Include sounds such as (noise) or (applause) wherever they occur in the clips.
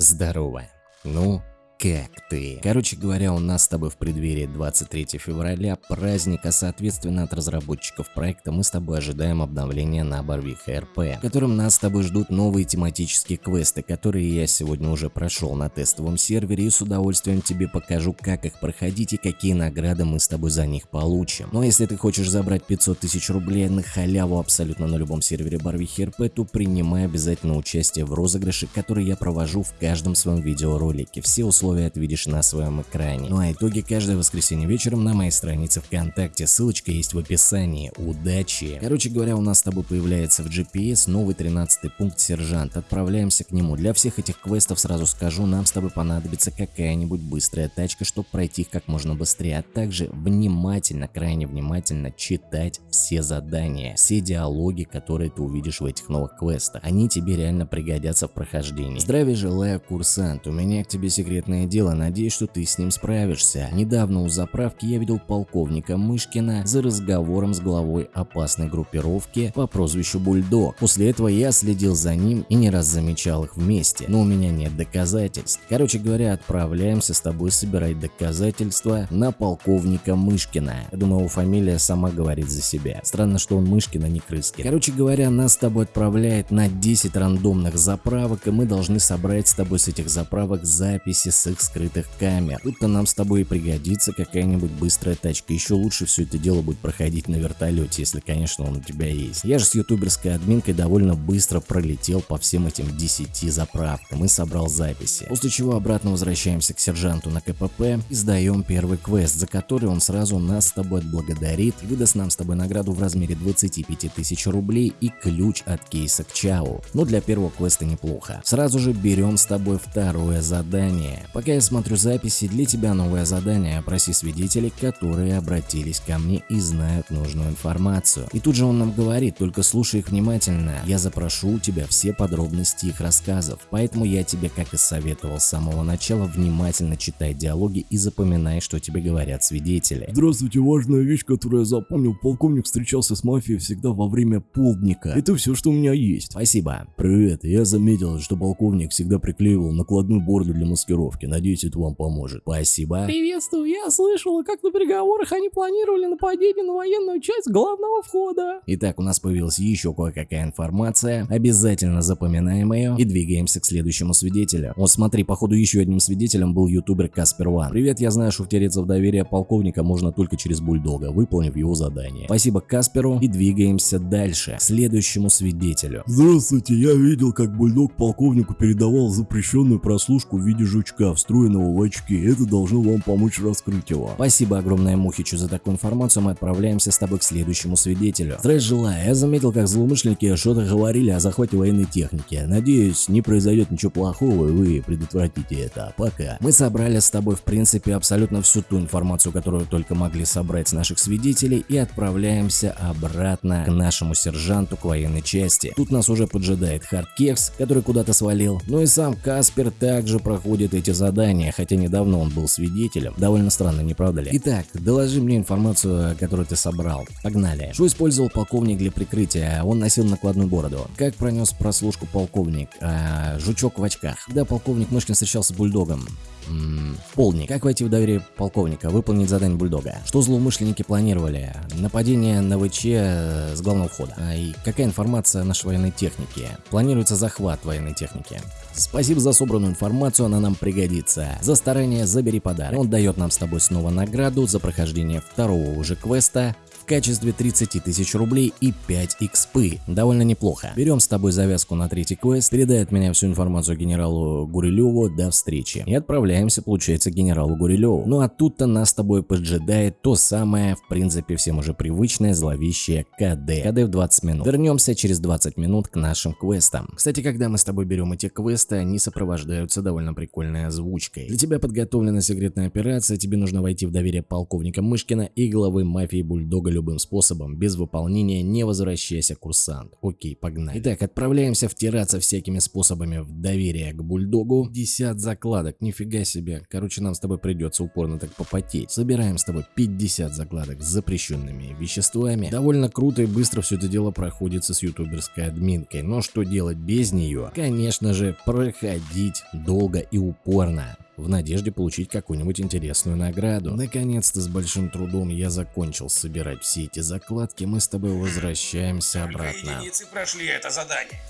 Здорово. Ну, как ты? Короче говоря, у нас с тобой в преддверии 23 февраля праздник, а соответственно от разработчиков проекта мы с тобой ожидаем обновления на Барвиха РП, в котором нас с тобой ждут новые тематические квесты, которые я сегодня уже прошел на тестовом сервере и с удовольствием тебе покажу, как их проходить и какие награды мы с тобой за них получим. Но если ты хочешь забрать 500 тысяч рублей на халяву абсолютно на любом сервере Барвихи РП, то принимай обязательно участие в розыгрыше, который я провожу в каждом своем видеоролике. Все условия условия ты видишь на своем экране. Ну а итоги каждое воскресенье вечером на моей странице ВКонтакте, ссылочка есть в описании. Удачи! Короче говоря, у нас с тобой появляется в GPS новый 13 пункт сержант, отправляемся к нему. Для всех этих квестов сразу скажу, нам с тобой понадобится какая-нибудь быстрая тачка, чтобы пройти их как можно быстрее, а также внимательно, крайне внимательно читать все задания, все диалоги, которые ты увидишь в этих новых квестах. Они тебе реально пригодятся в прохождении. Здравия желаю, курсант, у меня к тебе секретная Понятное дело, надеюсь, что ты с ним справишься. Недавно у заправки я видел полковника Мышкина за разговором с главой опасной группировки по прозвищу Бульдог. После этого я следил за ним и не раз замечал их вместе, но у меня нет доказательств. Короче говоря, отправляемся с тобой собирать доказательства на полковника Мышкина. Я думаю, его фамилия сама говорит за себя. Странно, что он Мышкин, а не Крыскин. Короче говоря, нас с тобой отправляет на 10 рандомных заправок, и мы должны собрать с тобой с этих заправок записи с их скрытых камер. Тут-то нам с тобой и пригодится какая-нибудь быстрая тачка. Еще лучше все это дело будет проходить на вертолете, если, конечно, он у тебя есть. Я же с ютуберской админкой довольно быстро пролетел по всем этим 10 заправкам и собрал записи. После чего обратно возвращаемся к сержанту на КПП и сдаем первый квест, за который он сразу нас с тобой отблагодарит и выдаст нам с тобой награду в размере 25 тысяч рублей и ключ от кейса к Чау. Но для первого квеста неплохо. Сразу же берем с тобой второе задание. Пока я смотрю записи, для тебя новое задание. Опроси свидетелей, которые обратились ко мне и знают нужную информацию. И тут же он нам говорит, только слушай их внимательно. Я запрошу у тебя все подробности их рассказов. Поэтому я тебе, как и советовал с самого начала, внимательно читай диалоги и запоминай, что тебе говорят свидетели. Здравствуйте, важная вещь, которую я запомнил. Полковник встречался с мафией всегда во время полдника. Это все, что у меня есть. Спасибо. Привет, я заметил, что полковник всегда приклеивал накладную борду для маскировки. Надеюсь, это вам поможет. Спасибо. Приветствую, я слышала, как на переговорах они планировали нападение на военную часть главного входа. Итак, у нас появилась еще кое-какая информация. Обязательно запоминаем ее и двигаемся к следующему свидетелю. Вот смотри, походу еще одним свидетелем был ютубер Каспер Ван. Привет, я знаю, что втереться в доверие полковника можно только через бульдога, выполнив его задание. Спасибо Касперу и двигаемся дальше, к следующему свидетелю. Здравствуйте, я видел, как бульдог полковнику передавал запрещенную прослушку в виде жучка встроенного в очки. Это должно вам помочь раскрыть его. Спасибо огромное Мухичу за такую информацию, мы отправляемся с тобой к следующему свидетелю. Здравия желаю, я заметил, как злоумышленники что-то говорили о захвате военной техники. Надеюсь, не произойдет ничего плохого и вы предотвратите это. Пока. Мы собрали с тобой в принципе абсолютно всю ту информацию, которую только могли собрать с наших свидетелей и отправляемся обратно к нашему сержанту к военной части. Тут нас уже поджидает Хардкекс, который куда-то свалил, ну и сам Каспер также проходит эти задания, хотя недавно он был свидетелем. Довольно странно, не правда ли? Итак, доложи мне информацию, которую ты собрал. Погнали. Что использовал полковник для прикрытия? Он носил накладную бороду. Как пронес прослушку полковник? А, жучок в очках. Да, полковник Мышкин встречался с бульдогом. М полник. Как войти в доверие полковника? Выполнить задание бульдога. Что злоумышленники планировали? Нападение на ВЧ э, с главного входа. А, и какая информация о нашей военной технике? Планируется захват военной техники. Спасибо за собранную информацию, она нам пригодится. За старание забери подарок. Он дает нам с тобой снова награду за прохождение второго уже квеста качестве 30 тысяч рублей и 5 XP. Довольно неплохо. Берем с тобой завязку на третий квест, передай меня всю информацию генералу Гурилеву, до встречи. И отправляемся, получается, к генералу Гурилеву. Ну а тут-то нас с тобой поджидает то самое, в принципе, всем уже привычное зловещее КД. КД в 20 минут. Вернемся через 20 минут к нашим квестам. Кстати, когда мы с тобой берем эти квесты, они сопровождаются довольно прикольной озвучкой. Для тебя подготовлена секретная операция, тебе нужно войти в доверие полковника Мышкина и главы мафии Бульдога любым способом. Без выполнения не возвращайся, курсант. Окей, погнали. Итак, отправляемся втираться всякими способами в доверие к бульдогу. 50 закладок, нифига себе. Короче, нам с тобой придется упорно так попотеть. Собираем с тобой 50 закладок с запрещенными веществами. Довольно круто и быстро все это дело проходится с ютуберской админкой. Но что делать без нее? Конечно же, проходить долго и упорно в надежде получить какую-нибудь интересную награду. Наконец-то с большим трудом я закончил собирать все эти закладки, мы с тобой возвращаемся обратно. единицы прошли это задание.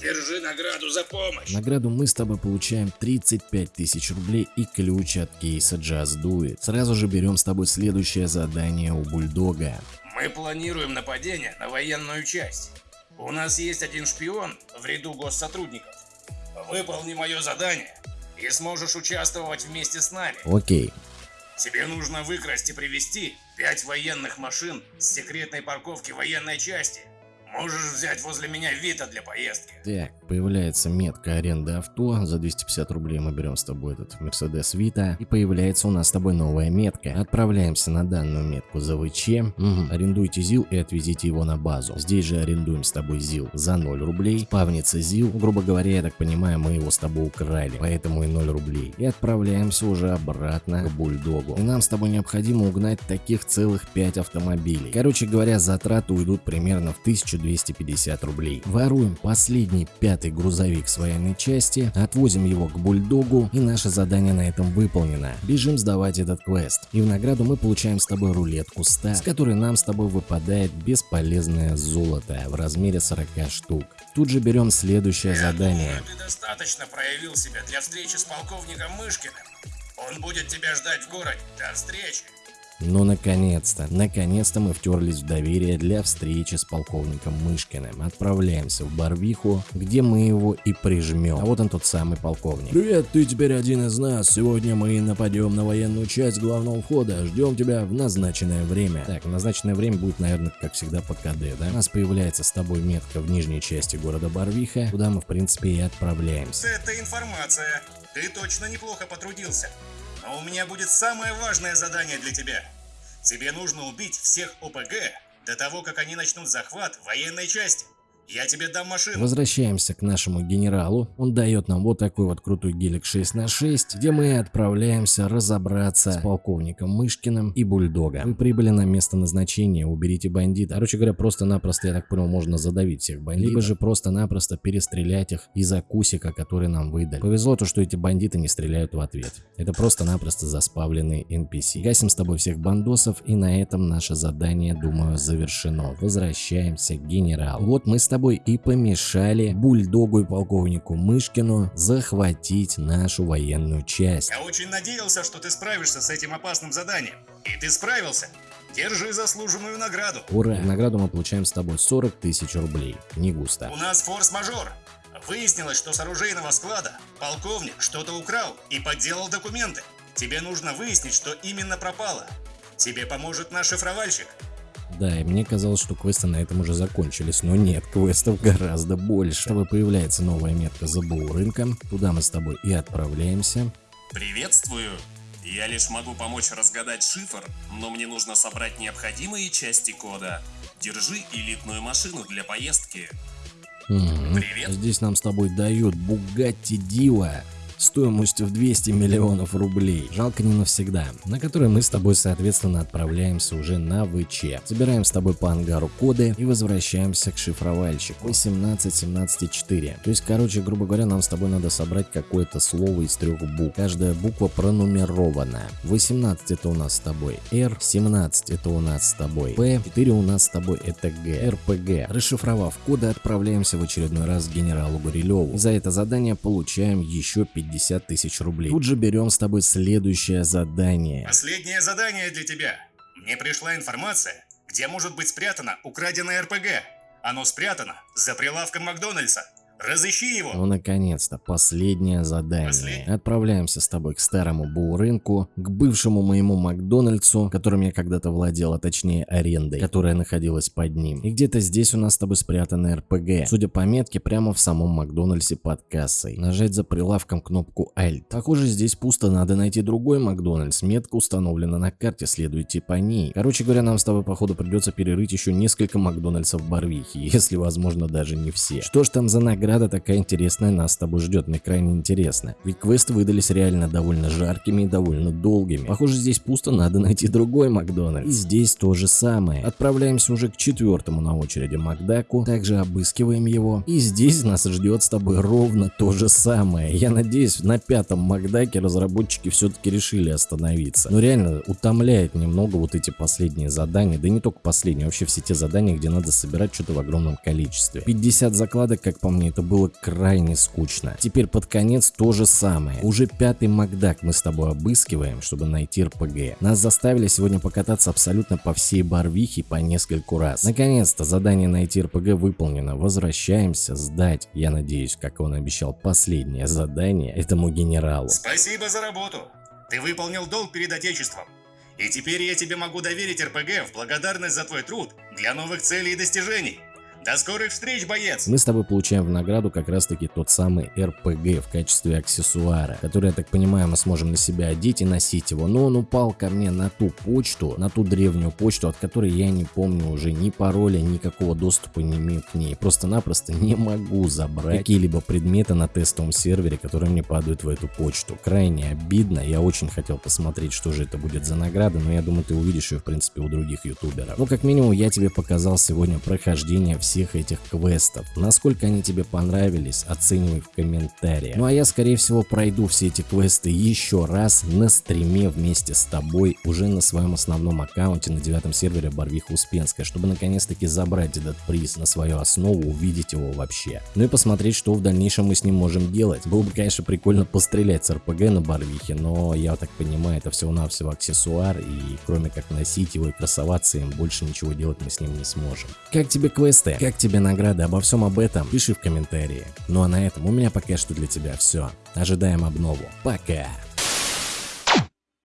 Держи награду за помощь. Награду мы с тобой получаем 35 тысяч рублей и ключ от кейса Just Do It. Сразу же берем с тобой следующее задание у Бульдога. Мы планируем нападение на военную часть. У нас есть один шпион в ряду госсотрудников. Выполни мое задание и сможешь участвовать вместе с нами. Окей, Тебе нужно выкрасть и привезти пять военных машин с секретной парковки военной части. Можешь взять возле меня Вита для поездки. Так, появляется метка аренды авто. За 250 рублей мы берем с тобой этот Mercedes Vita. И появляется у нас с тобой новая метка. Отправляемся на данную метку за ВЧ. Мгм. Арендуйте ЗИЛ и отвезите его на базу. Здесь же арендуем с тобой ЗИЛ за 0 рублей. Спавнится ЗИЛ. Грубо говоря, я так понимаю, мы его с тобой украли. Поэтому и 0 рублей. И отправляемся уже обратно к Бульдогу. И нам с тобой необходимо угнать таких целых 5 автомобилей. Короче говоря, затраты уйдут примерно в 1250 рублей. Воруем последний пятый грузовик с военной части, отвозим его к бульдогу и наше задание на этом выполнено. Бежим сдавать этот квест. И в награду мы получаем с тобой рулетку 100, с которой нам с тобой выпадает бесполезное золото в размере 40 штук. Тут же берем следующее задание. Ты достаточно проявил себя для встречи с полковником Мышкиным. Он будет тебя ждать в городе. До встречи. Ну, наконец-то, наконец-то мы втерлись в доверие для встречи с полковником Мышкиным. Отправляемся в Барвиху, где мы его и прижмем. А вот он тот самый полковник. Привет, ты теперь один из нас. Сегодня мы нападем на военную часть главного входа. Ждем тебя в назначенное время. Так, назначенное время будет, наверное, как всегда по КД, да? У нас появляется с тобой метка в нижней части города Барвиха, куда мы, в принципе, и отправляемся. Это информация. Ты точно неплохо потрудился. Но у меня будет самое важное задание для тебя. Тебе нужно убить всех ОПГ до того, как они начнут захват военной части. Я тебе дам машину. Возвращаемся к нашему генералу. Он дает нам вот такой вот крутой гелик 6 на 6, где мы отправляемся разобраться с полковником Мышкиным и Бульдога. Вы прибыли на место назначения, уберите бандита. Короче говоря, просто-напросто, я так понял, можно задавить всех бандитов. Либо же просто-напросто перестрелять их из-за кусика, который нам выдали. Повезло то, что эти бандиты не стреляют в ответ. Это просто-напросто заспавленный NPC. Гасим с тобой всех бандосов, и на этом наше задание, думаю, завершено. Возвращаемся к генералу. Вот мы с тобой и помешали бульдогу и полковнику Мышкину захватить нашу военную часть. Я очень надеялся, что ты справишься с этим опасным заданием. И ты справился. Держи заслуженную награду. Ура! Награду мы получаем с тобой 40 тысяч рублей. Не густо. У нас форс-мажор. Выяснилось, что с оружейного склада полковник что-то украл и подделал документы. Тебе нужно выяснить, что именно пропало. Тебе поможет наш шифровальщик. Да, и мне казалось, что квесты на этом уже закончились, но нет, квестов гораздо больше. С тобой появляется новая метка ЗБУ рынка, туда мы с тобой и отправляемся. Приветствую. Я лишь могу помочь разгадать шифр, но мне нужно собрать необходимые части кода. Держи элитную машину для поездки. Мгм. Привет. Здесь нам с тобой дают Bugatti Diva стоимостью в 200 миллионов рублей. Жалко не навсегда. На который мы с тобой, соответственно, отправляемся уже на ВЧ. Собираем с тобой по ангару коды и возвращаемся к шифровальщику. 18, 17 и 4. То есть, короче, грубо говоря, нам с тобой надо собрать какое-то слово из трех букв. Каждая буква пронумерована. 18 это у нас с тобой R, 17 это у нас с тобой P, 4 у нас с тобой это G, RPG. Расшифровав коды, отправляемся в очередной раз к генералу Гурилеву. За это задание получаем еще 50 тысяч рублей. Тут же берем с тобой следующее задание. Последнее задание для тебя. Мне пришла информация, где может быть спрятано украденное РПГ. Оно спрятано за прилавком Макдональдса. Разыщи его. Ну, наконец-то, последнее задание. Последнее? Отправляемся с тобой к старому Боу-рынку, к бывшему моему Макдональдсу, которым я когда-то владел, а точнее арендой, которая находилась под ним. И где-то здесь у нас с тобой спрятаны РПГ. Судя по метке, прямо в самом Макдональдсе под кассой. Нажать за прилавком кнопку Alt. Похоже, здесь пусто, надо найти другой Макдональдс. Метка установлена на карте, следуйте по ней. Короче говоря, нам с тобой, походу, придется перерыть еще несколько Макдональдсов Барвихи, (laughs) если возможно даже не все. Что ж там за награда такая интересная нас с тобой ждет, мне крайне интересно. Ведь квесты выдались реально довольно жаркими и довольно долгими. Похоже, здесь пусто, надо найти другой Макдональдс. И здесь то же самое. Отправляемся уже к четвертому на очереди Макдаку, также обыскиваем его. И здесь нас ждет с тобой ровно то же самое. Я надеюсь, на пятом Макдаке разработчики все-таки решили остановиться. Но реально утомляет немного вот эти последние задания, да не только последние, вообще все те задания, где надо собирать что-то в огромном количестве. 50 закладок, как по мне, это было крайне скучно. Теперь под конец то же самое. Уже пятый Макдак мы с тобой обыскиваем, чтобы найти РПГ. Нас заставили сегодня покататься абсолютно по всей Барвихе по нескольку раз. Наконец-то задание найти РПГ выполнено. Возвращаемся сдать, я надеюсь, как он обещал, последнее задание этому генералу. Спасибо за работу. Ты выполнил долг перед Отечеством. И теперь я тебе могу доверить РПГ в благодарность за твой труд для новых целей и достижений. До скорых встреч, боец! Мы с тобой получаем в награду как раз таки тот самый РПГ в качестве аксессуара, который, я так понимаю, мы сможем на себя одеть и носить его. Но он упал ко мне на ту почту, на ту древнюю почту, от которой я не помню уже ни пароля, никакого доступа не имею к ней. Просто-напросто не могу забрать какие-либо предметы на тестовом сервере, которые мне падают в эту почту. Крайне обидно, я очень хотел посмотреть, что же это будет за награда, но я думаю, ты увидишь ее в принципе у других ютуберов. Ну, как минимум, я тебе показал сегодня прохождение всех всех этих квестов. Насколько они тебе понравились, оценивай в комментариях. Ну а я скорее всего пройду все эти квесты еще раз на стриме вместе с тобой уже на своем основном аккаунте на девятом сервере Барвиха Успенская, чтобы наконец-таки забрать этот приз на свою основу, увидеть его вообще. Ну и посмотреть, что в дальнейшем мы с ним можем делать. Было бы, конечно, прикольно пострелять с РПГ на Барвихе, но я так понимаю, это всего-навсего аксессуар, и кроме как носить его и красоваться им, больше ничего делать мы с ним не сможем. Как тебе квесты? Как тебе награда? Обо всем об этом пиши в комментарии. Ну а на этом у меня пока что для тебя все. Ожидаем обнову. Пока!